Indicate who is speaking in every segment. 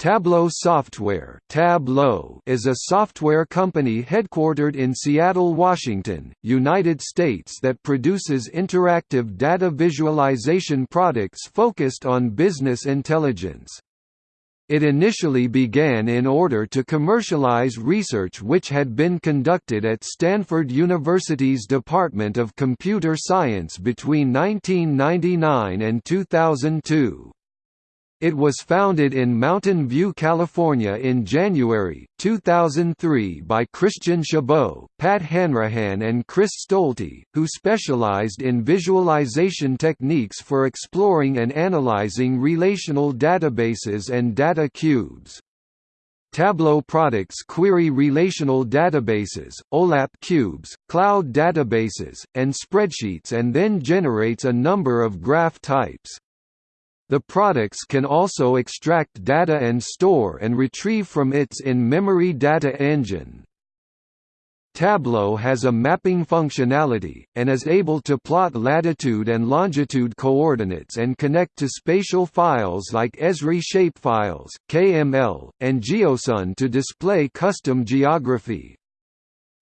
Speaker 1: Tableau Software Tableau is a software company headquartered in Seattle, Washington, United States that produces interactive data visualization products focused on business intelligence. It initially began in order to commercialize research which had been conducted at Stanford University's Department of Computer Science between 1999 and 2002. It was founded in Mountain View, California in January, 2003 by Christian Chabot, Pat Hanrahan and Chris Stolte, who specialized in visualization techniques for exploring and analyzing relational databases and data cubes. Tableau products query relational databases, OLAP cubes, cloud databases, and spreadsheets and then generates a number of graph types. The products can also extract data and store and retrieve from its in-memory data engine. Tableau has a mapping functionality, and is able to plot latitude and longitude coordinates and connect to spatial files like Esri shapefiles, KML, and GeoJSON to display custom geography.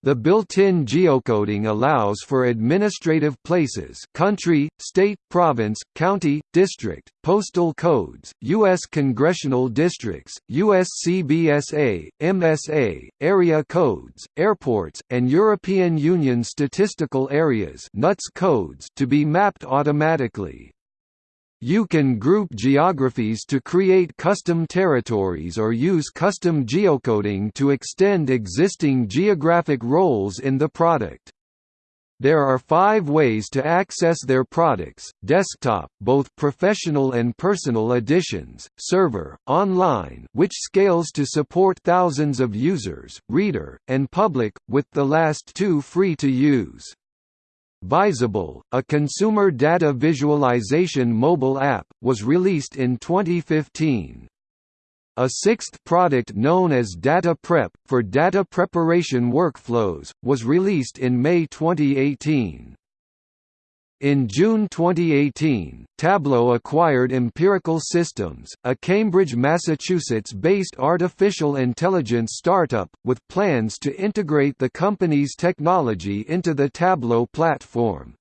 Speaker 1: The built-in geocoding allows for administrative places country, state, province, county, district, postal codes, U.S. congressional districts, U.S. CBSA, MSA, area codes, airports, and European Union statistical areas NUTS codes to be mapped automatically. You can group geographies to create custom territories or use custom geocoding to extend existing geographic roles in the product. There are five ways to access their products, desktop both professional and personal editions, server, online which scales to support thousands of users, reader, and public, with the last two free to use. Vizable, a consumer data visualization mobile app, was released in 2015. A sixth product known as Data Prep, for data preparation workflows, was released in May 2018. In June 2018, Tableau acquired Empirical Systems, a Cambridge, Massachusetts-based artificial intelligence startup, with plans to integrate the company's technology into the Tableau platform.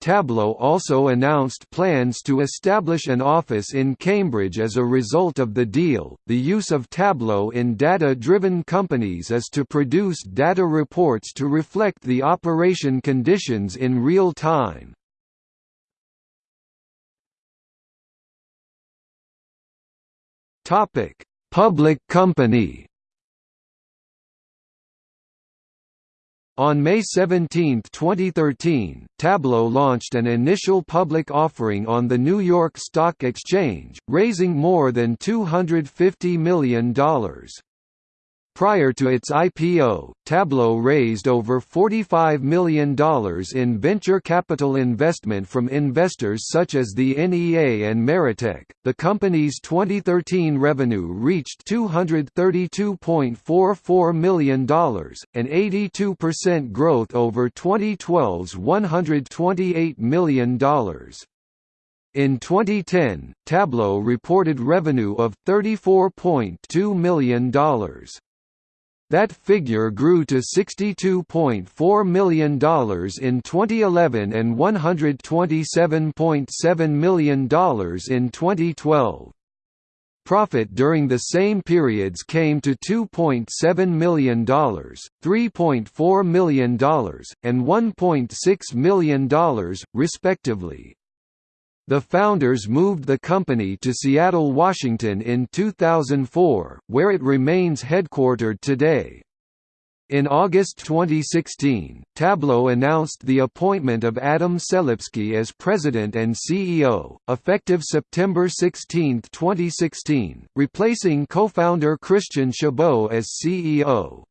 Speaker 1: Tableau also announced plans to establish an office in Cambridge as a result of the deal. The use of Tableau in data driven companies is to produce data reports to reflect the operation conditions in real time. Public company On May 17, 2013, Tableau launched an initial public offering on the New York Stock Exchange, raising more than $250 million. Prior to its IPO, Tableau raised over $45 million in venture capital investment from investors such as the NEA and Meritech. The company's 2013 revenue reached $232.44 million, an 82% growth over 2012's $128 million. In 2010, Tableau reported revenue of $34.2 million. That figure grew to $62.4 million in 2011 and $127.7 million in 2012. Profit during the same periods came to $2.7 million, $3.4 million, and $1.6 million, respectively. The founders moved the company to Seattle, Washington in 2004, where it remains headquartered today. In August 2016, Tableau announced the appointment of Adam Selipsky as president and CEO, effective September 16, 2016, replacing co-founder Christian Chabot as CEO.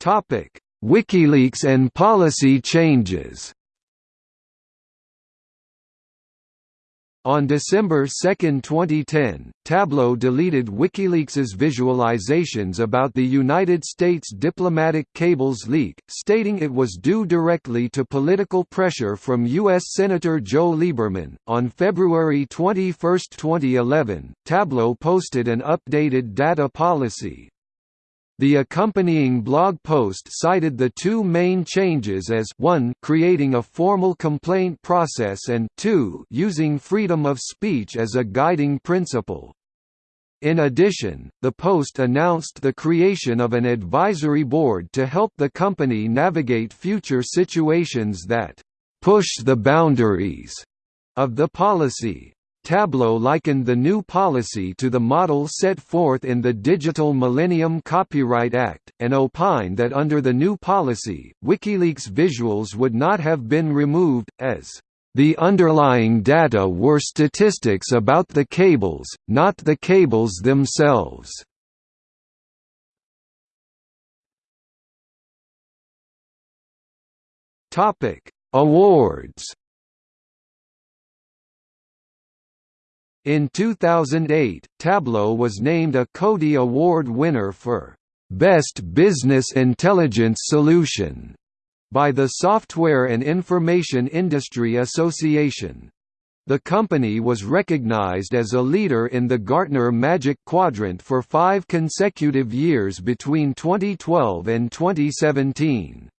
Speaker 1: Topic: WikiLeaks and policy changes On December 2, 2010, Tableau deleted WikiLeaks's visualizations about the United States diplomatic cables leak, stating it was due directly to political pressure from U.S. Senator Joe Lieberman. On February 21, 2011, Tableau posted an updated data policy, the accompanying blog post cited the two main changes as 1 creating a formal complaint process and 2 using freedom of speech as a guiding principle. In addition, the Post announced the creation of an advisory board to help the company navigate future situations that push the boundaries of the policy. Tableau likened the new policy to the model set forth in the Digital Millennium Copyright Act, and opined that under the new policy, WikiLeaks visuals would not have been removed, as the underlying data were statistics about the cables, not the cables themselves. Awards In 2008, Tableau was named a CODiE Award winner for Best Business Intelligence Solution by the Software and Information Industry Association. The company was recognized as a leader in the Gartner Magic Quadrant for five consecutive years between 2012 and 2017.